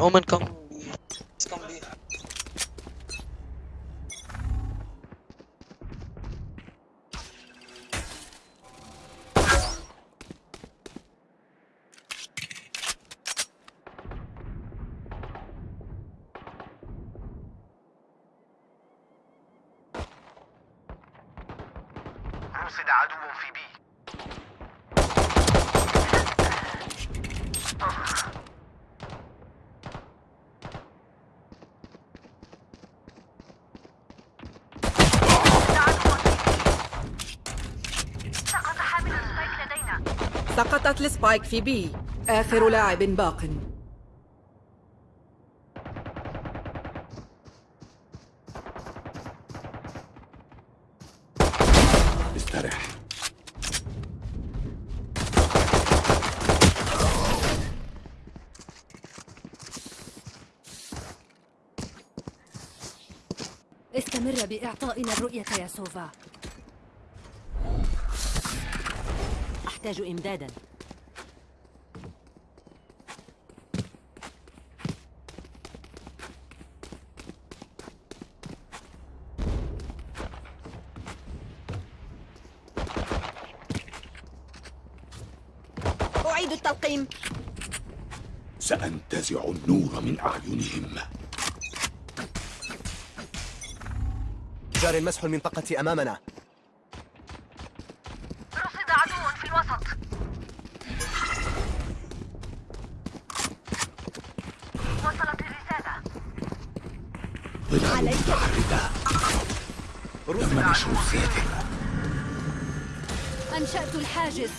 Omen, come. سقطت ال spike في B. آخر لاعب باق. استرح استمر بإعطائنا الرؤية يا سوفا. أحتاج إمدادا أعيد التلقيم النور من أعينهم. جار مسح المنطقة أمامنا. رصد عدو في الوسط. وصلت الرسالة. ظلال متحركة تم نشر الساتر أنشأت الحاجز.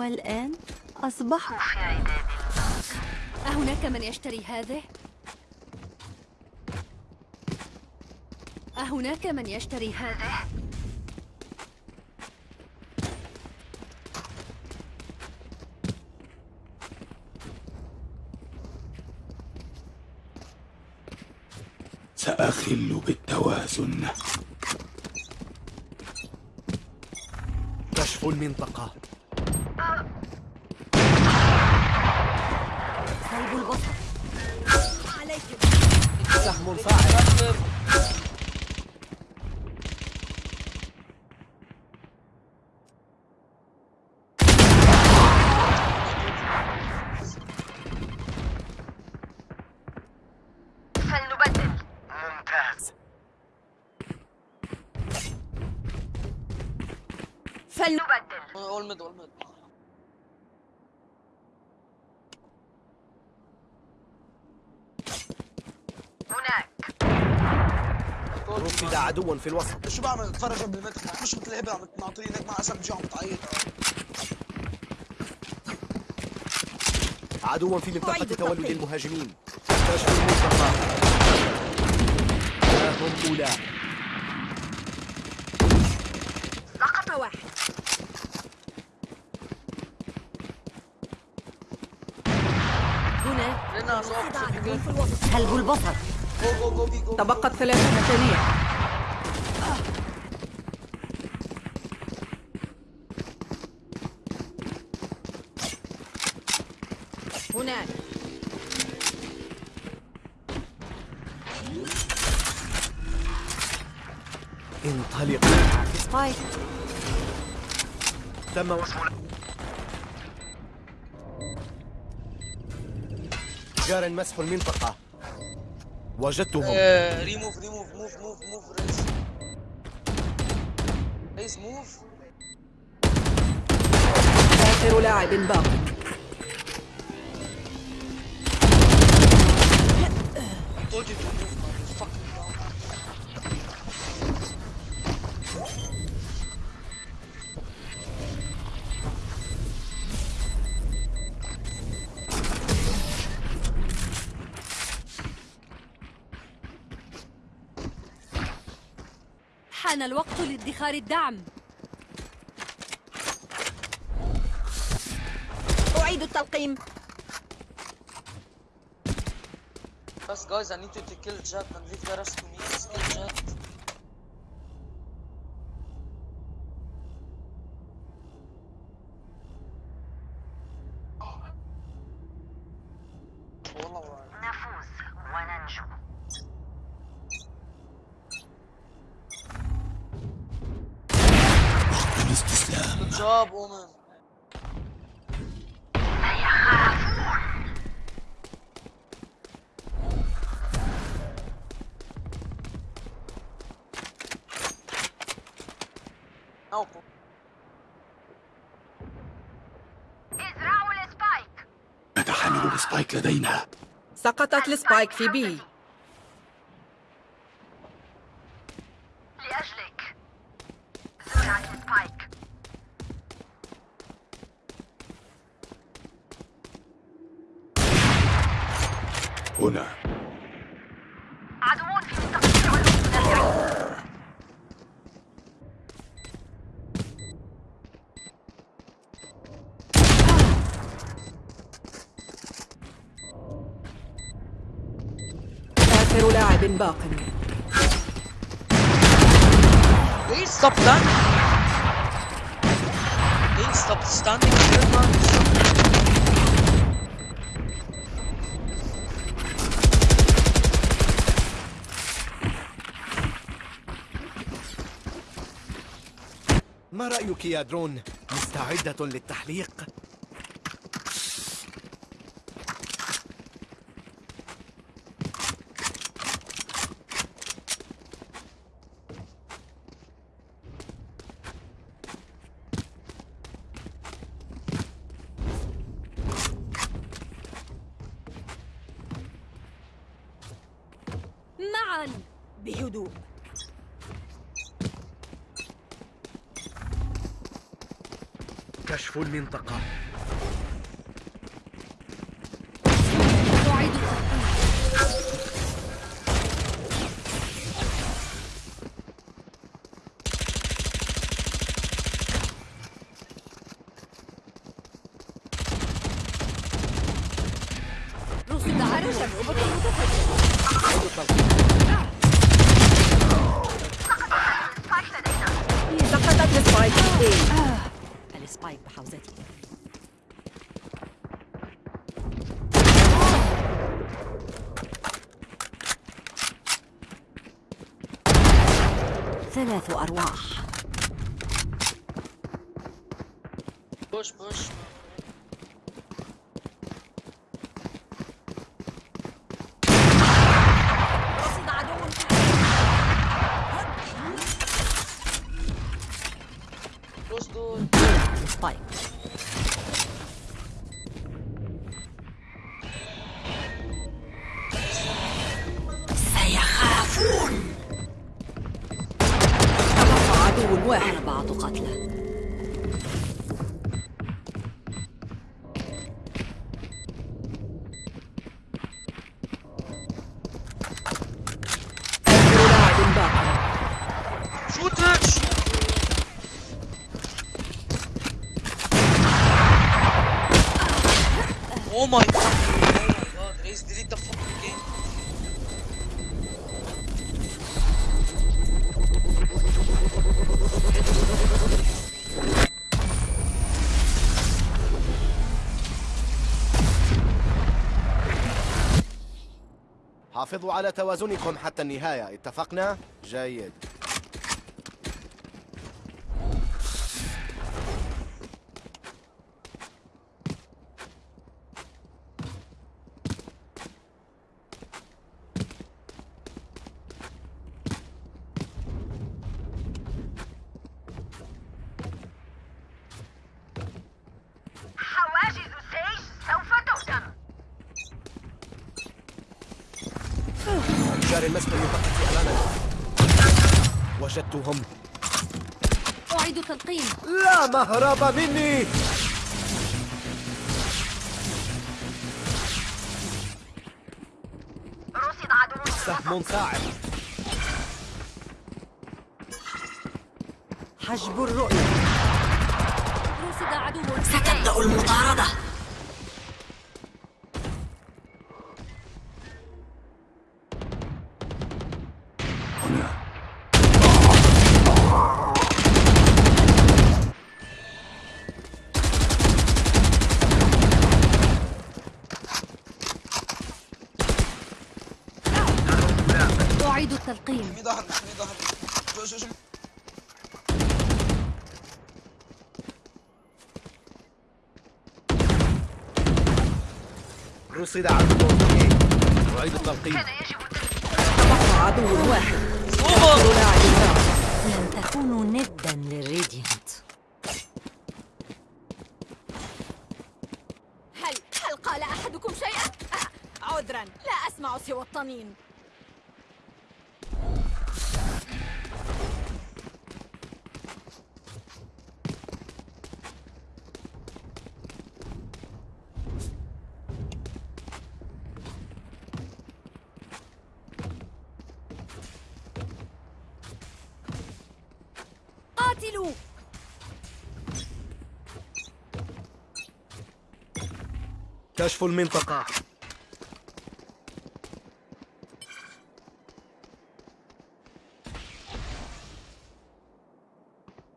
والآن أصبحوا في عداد أهناك من يشتري هذه؟ أهناك من يشتري هذه؟ سأخل بالتوازن كشف المنطقة سهم فاعل رصد عدو في الوسط. شو بعمل؟ اتفرج تفتح مش مثل الهبه عم تناطرين هيك مع اسم جي عم بتعيط عدو في منطقة تولد. المهاجمين. كشف المنطقة ها هم أولى. سقط واحد. هنا سلب البصر؟ تبقت ثلاثون ثانية مسح المنطقة. وجدتهم. ريموف ريموف موف موف موف ريس ريس موف آخر لاعب باق حان الوقت لادخار الدعم. أعيد التلقيم. بس guys I need to kill Jack and leave the rest نتحمل ال spike لدينا. سقطت ال spike في B لأجلك زرعت ال spike هنا عدوون في التقطيع والمتدافعين آخر لاعب باق please stop that. Please stop standing here, man. رأيك يا درون؟ مستعدة للتحليق؟ معا بهدوء كشف المنطقة. Push, push. حافظوا على توازنكم حتى النهاية اتفقنا؟ جيد A. أعيد التلقيم. كان يجب تبقى عدو واحد. لن تكونوا ندا للريديانت كشف المنطقة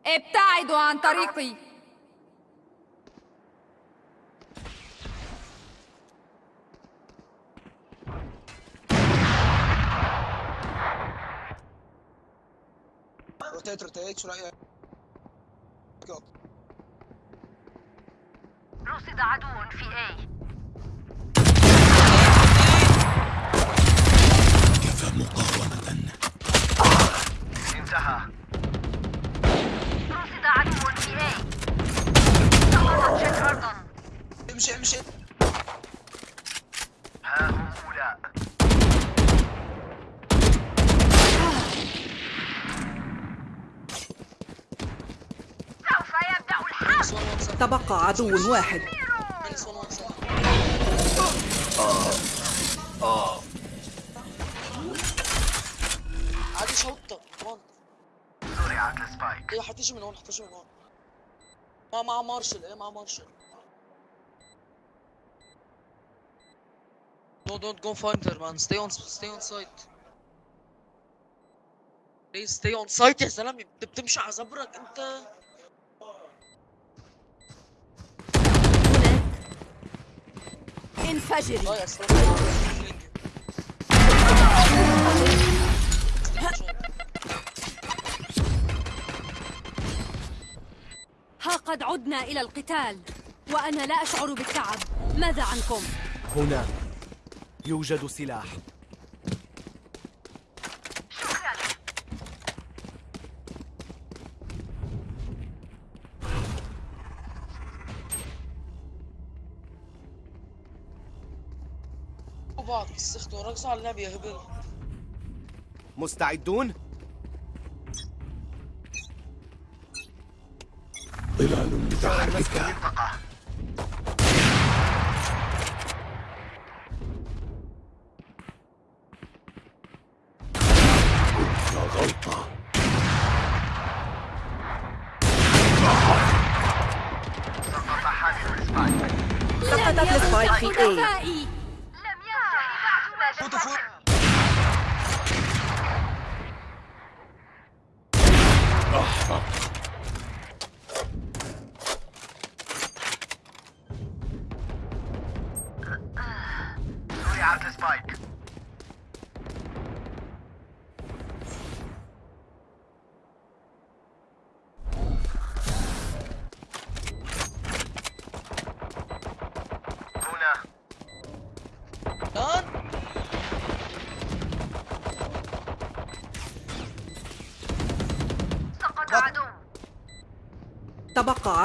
ابتعدوا عن طريقي rotate rotate شو رايك؟ رصد عدو في A مقاومة. انتهى. رصد عدو في A سقطت جت أرضا امشي امشي. ها هم أولاء سوف يبدأ الحرب. تبقى عدو واحد. عادي شوطة وان زرعت السبايك إيه حتيجي من هون حتيجي من هون ما مع مارشل إيه مع مارشل No, don't go find her, man. Stay on, stay on site. Please stay on site يا زلمة. انت بتمشي على زبرك أنت. انفجري ضايع استنى. ها قد عدنا إلى القتال وأنا لا أشعر بالتعب ماذا عنكم؟ هنا يوجد سلاح شكرا بعض استخدموا رقصوا على النبي يا هبل. مستعدون ظلال متحركة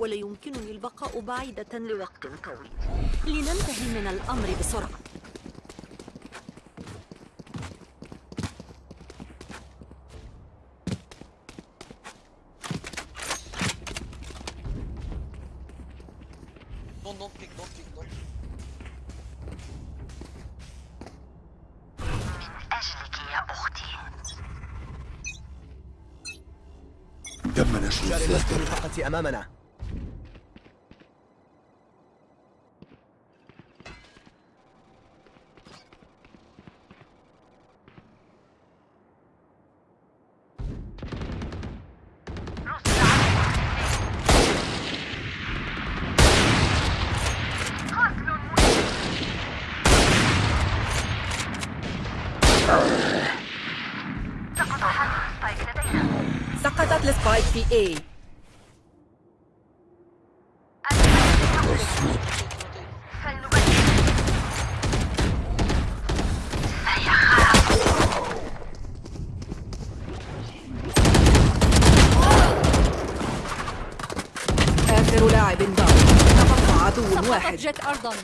ولا يمكنني البقاء بعيدة لوقت طويل. لننتهي من الأمر بسرعة. Pick, don't pick. أجلك يا أختي تم نشر جاري الذاكرة المنطقة أمامنا سقط حامل سبايك لدينا A. آخر لاعب باق تبقى عدو واحد. جت أرضا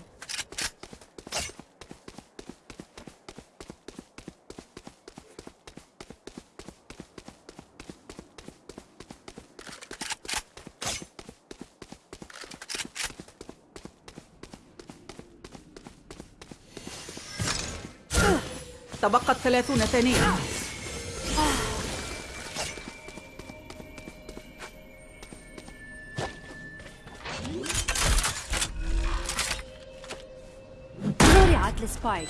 تبقت ثلاثون ثانية. زرعت السبايك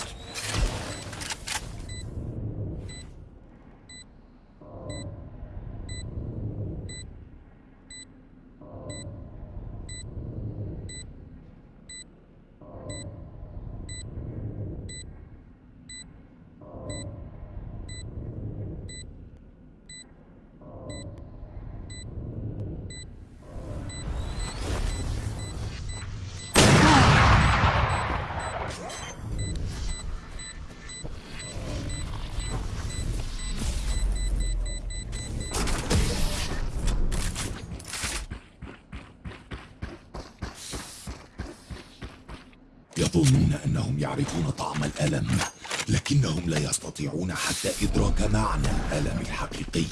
يعرفون طعم الألم لكنهم لا يستطيعون حتى إدراك معنى الألم الحقيقي.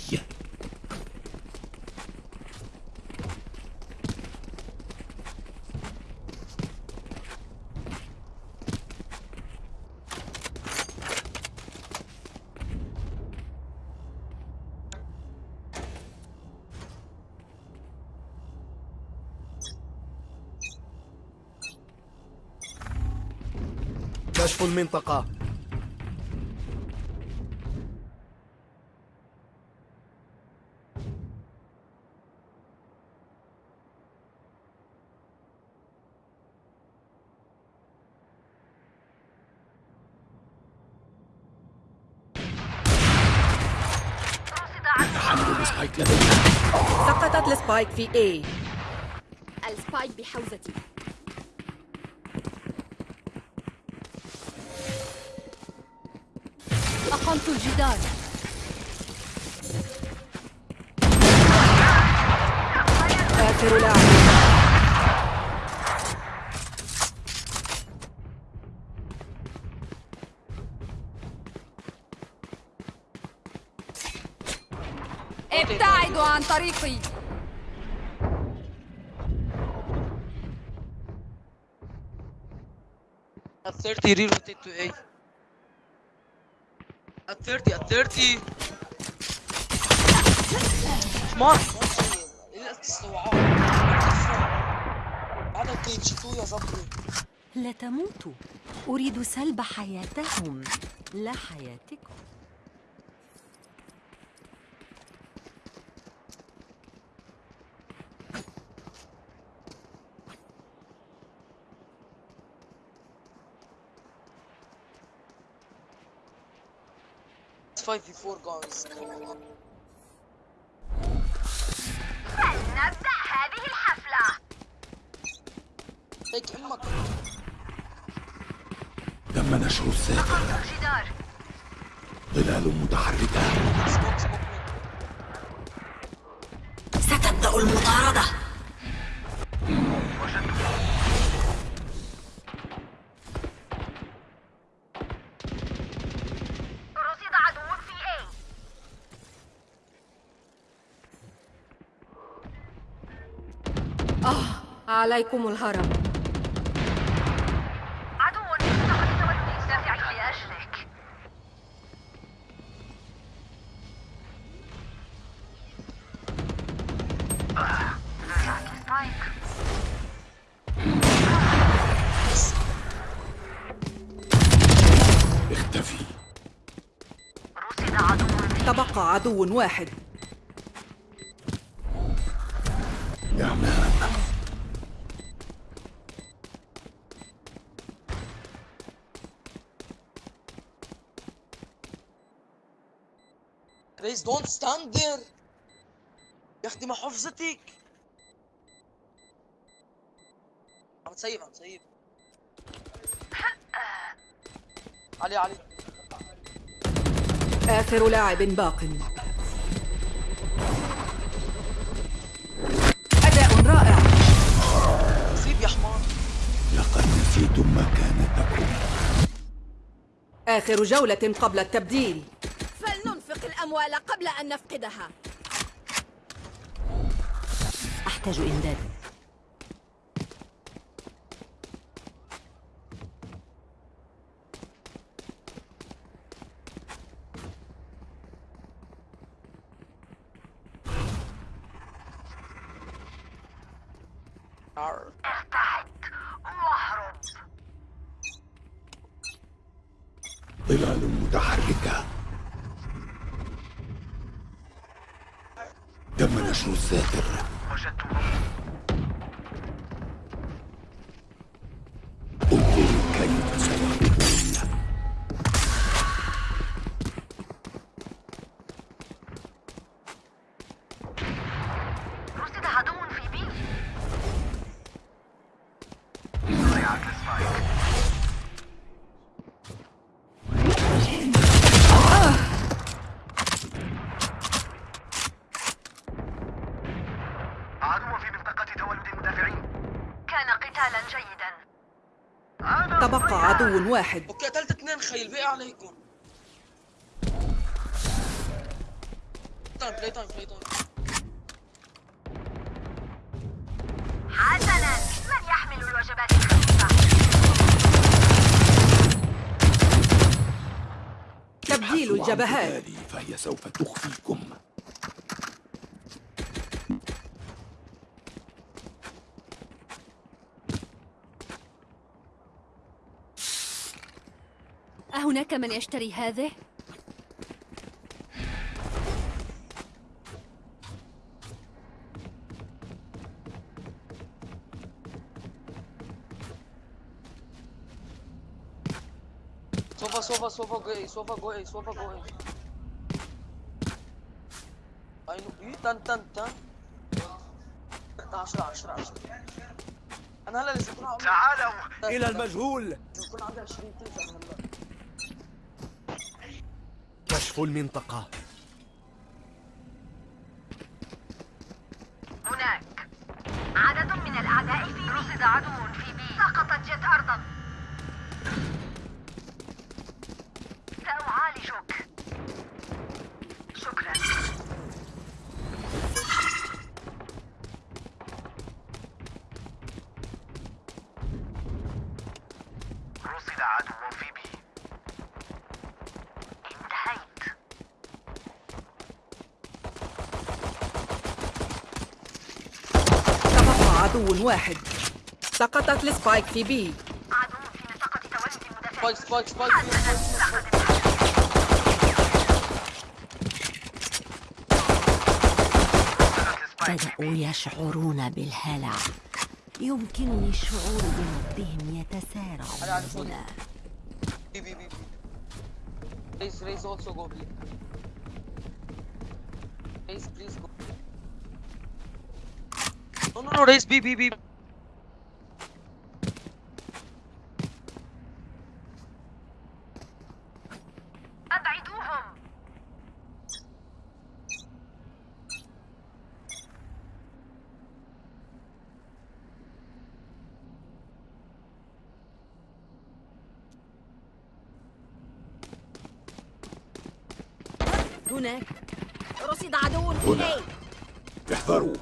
كشف المنطقة. حمل السبايك لدينا. سقطت السبايك في A. السبايك بحوزتي. أقمت الجدار آخر لاعب ابتعدوا عن طريقي. 30, re-rotate to A. At 30, at 30. ما الاستوعاب بعد تيجي يا صبري لا تموتوا أريد سلب حياتهم. لا حياتكم. 5v4 guys. فلنبدأ هذه الحفلة هيك أمك تم نشر الجدار ظلال متحركة سموك سموك عليكم الهرم. عدو دافع لأجلك. اختفي. تبقى عدو واحد. Don't stand there يا أختي ما حفظتك. عم تسيب عم تسيب علي علي. آخر لاعب باق. أداء رائع. سيب يا حمار. لقد نسيتم مكانتكم. آخر جولة قبل التبديل. الأموال قبل أن نفقدها. أحتاج إمداد عدو واحد. okay قتلت اثنين خيل. بقي عليكم. time play time play time حسنا. من يحمل الوجبات؟ الخفيفة تبديل الجبهات. فهي سوف تخفيكم. أهناك من يشتري هذه؟ سوفا سوفا سوفا go A سوفا go A سوفا go A A no A ten ten ten. 10 10 10 أنا هلا لازم يكون عمري تعالوا. إلى المجهول. لازم يكون عندي 20 كيلو أنا هلا كشف المنطقة. هناك. عدد من الأعداء في رصد عدو في بي. سقطت جت أرضا. سأعالجك. شكرا رصد عدو في B انتهيت تبقى عدو واحد. سقطت ال spike في B. عدو في منطقة تولد المدافعين spike spike spike بدأوا يشعرون بالهلع. يمكنني الشعور بنبضهم يتسارع هنا ريز ريز also go B ريز please go. No no no B B B أبعدوهم. هناك رصد عدو في هنا. اي احذروا.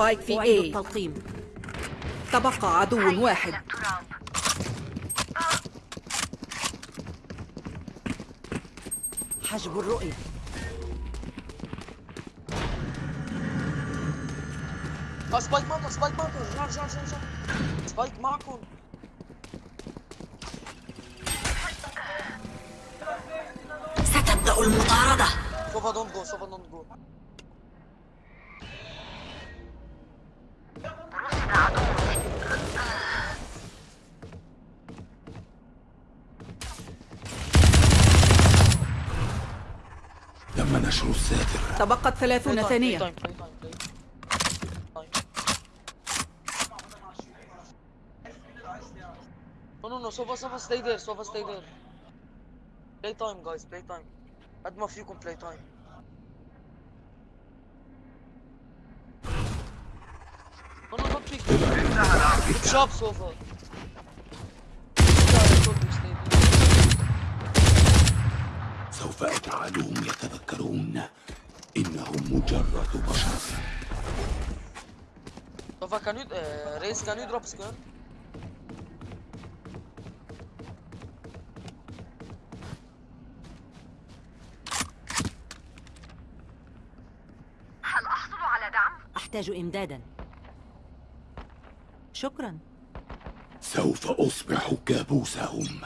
السبايك في أعيد A التلقيم. تبقى عدو واحد. حجب الرؤية. آه spike معكم spike معكم. رجع رجع رجع رجع spike معكم. ستبدأ المطاردة. سوفا don't go سوفا تبقت ثلاثون ثانية No, no, no, Sova, Sova, stay there, Sova, stay there. Play time, guys, play time. قد ما فيكم play time. No, no, don't pick. Good job, Sova. سوف أجعلهم يتذكرون إنهم مجرد بشر you, uh, Race, can you drop square? هل أحصل على دعم؟ أحتاج إمدادا شكرا سوف أصبح كابوسهم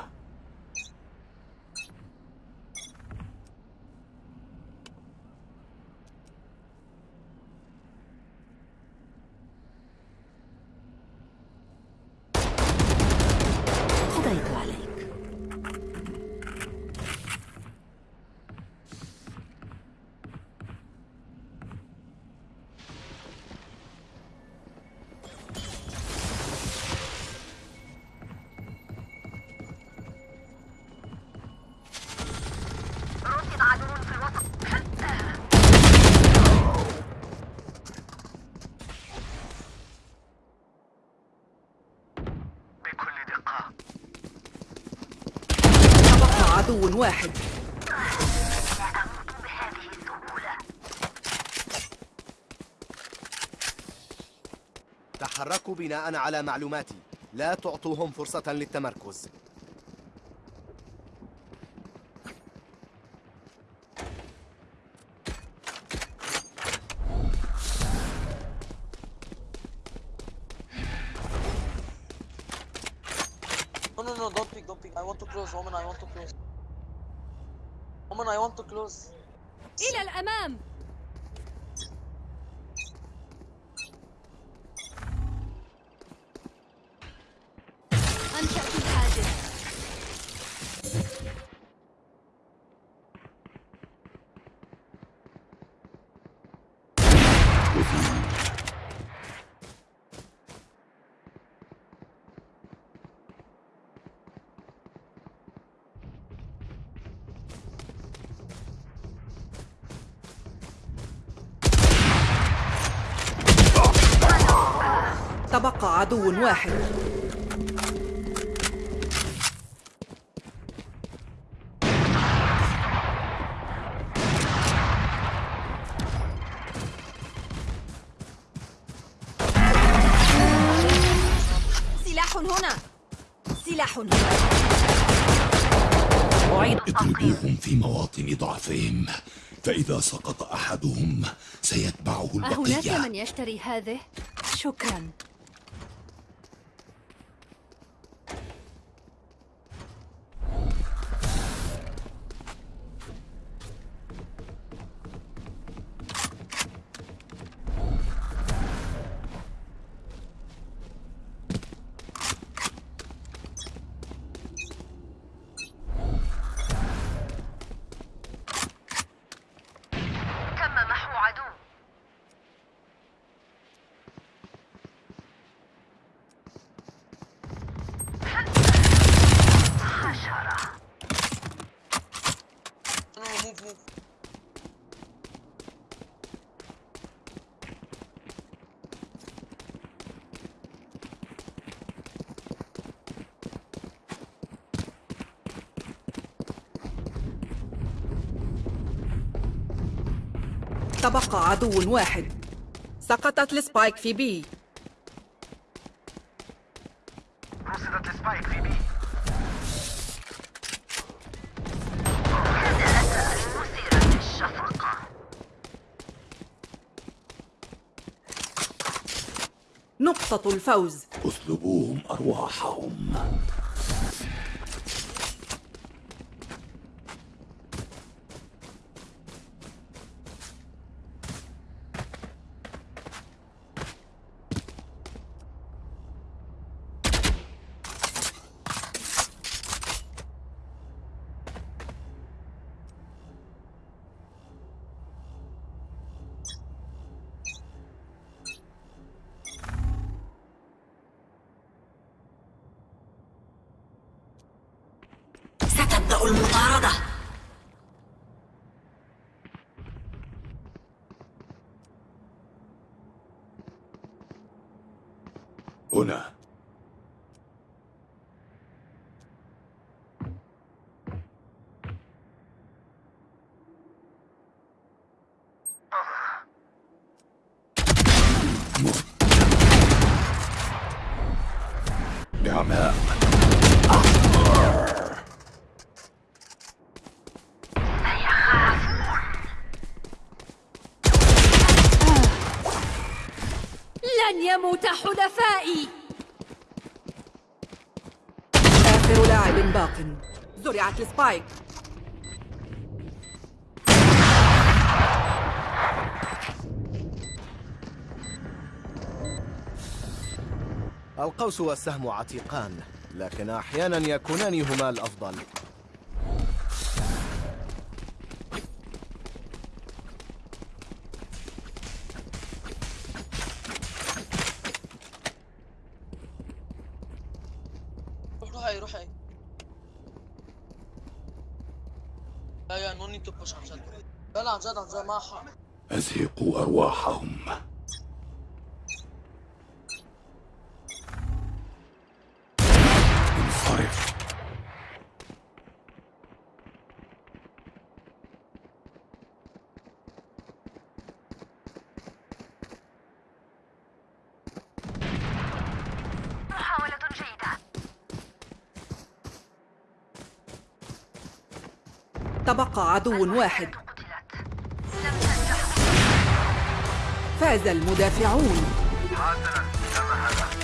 عدو واحد. تحركوا بناء على معلوماتي. لا تعطوهم فرصة للتمركز No, no, no, don't pick, don't pick. I want to close, woman, I want to close. Woman, I want to close. إلى الأمام أنشأت الحاجز تبقى عدو واحد. سلاح هنا. سلاح هنا. أعيد اضربوهم في مواطن ضعفهم. فإذا سقط أحدهم سيتبعه أهناك البقية. من يشتري هذه؟ شكرا. تبقى عدو واحد. سقطت ال spike في B. رصدت ال spike في B. نقطة الفوز. اسلبوهم أرواحهم. هنا. لن يموت حلفائي آخر لاعب باق. زرعت السبايك. القوس والسهم عتيقان لكن أحيانا يكونان هما الأفضل روح روح A روح A لا يا no need to push عن جد لا حق أزهقوا أرواحهم. انصرف. محاولة جيدة. تبقى عدو واحد. فاز المدافعون. حسنا تم هذا